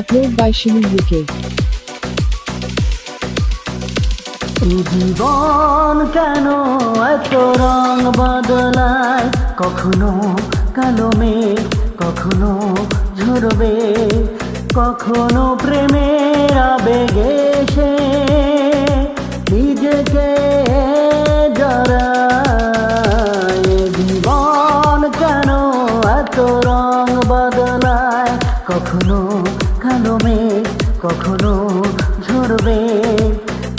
Upload by Shimu UK. জীবন কেন এত রং বদলায়? কখনো কালো মেঘ, কখনো ঝরবে, কখনো প্রেমের আবেগে সে নিজেকে জড়ায়। জীবন কেন এত রং বদলায়? কখনো কখনো ঝরবে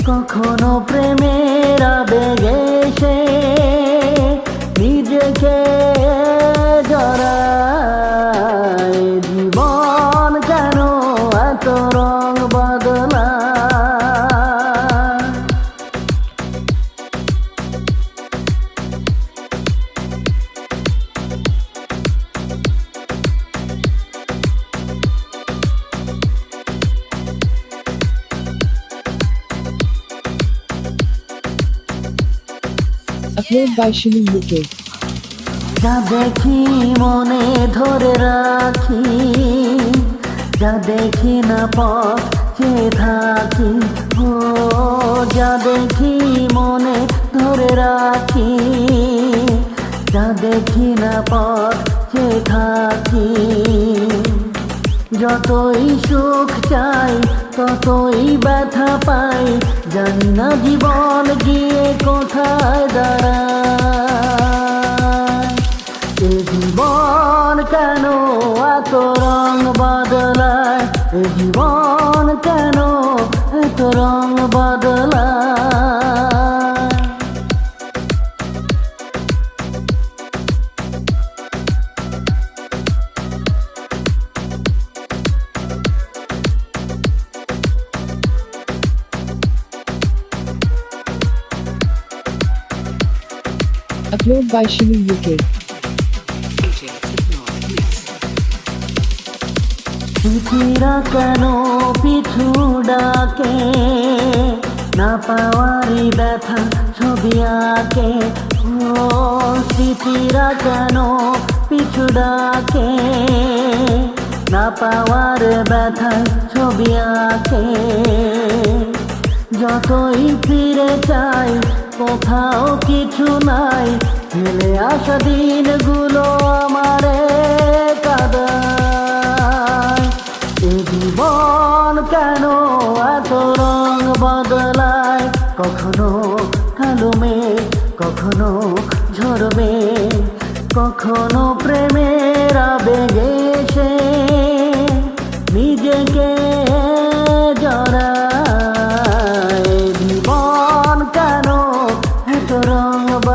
কখনো প্রেমের আবেগে সে নিজেকে জড়ায়। জীবন কেন এত রং বদলায় Upload by Shimu UK. যা দেখি মনে ধরে রাখি, যা দেখি না পথ চেয়ে থাকি ও, যা দেখি মনে ধরে রাখি, যা দেখি না পথ চেয়ে থাকি যতই সুখ চাই, ততই ব্যথা পাই জানি না জীবন গিয়ে কোথায় দাঁড়ায়? এ জীবন কেন এত রং বদলায়? এ জীবন কেন এত রং বদলায়? Upload by Shimu UK. কেন পিছু ডাকে, না পাওয়ারই ব্যথা ছবি আঁকে ও কেন পিছু ডাকে, না পাওয়ার ব্যথা ছবি আঁকে যতই ফিরে চাই কোথাও কিছু নাই। ফেলে আসা দিনগুলো আমারে কাদায় এ জীবন কেন এত রং বদলায়? কখনো কালো মেঘ, কখনো ঝরবে কখনো প্রেমের আবেগে সে নিজেকে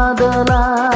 阿多拉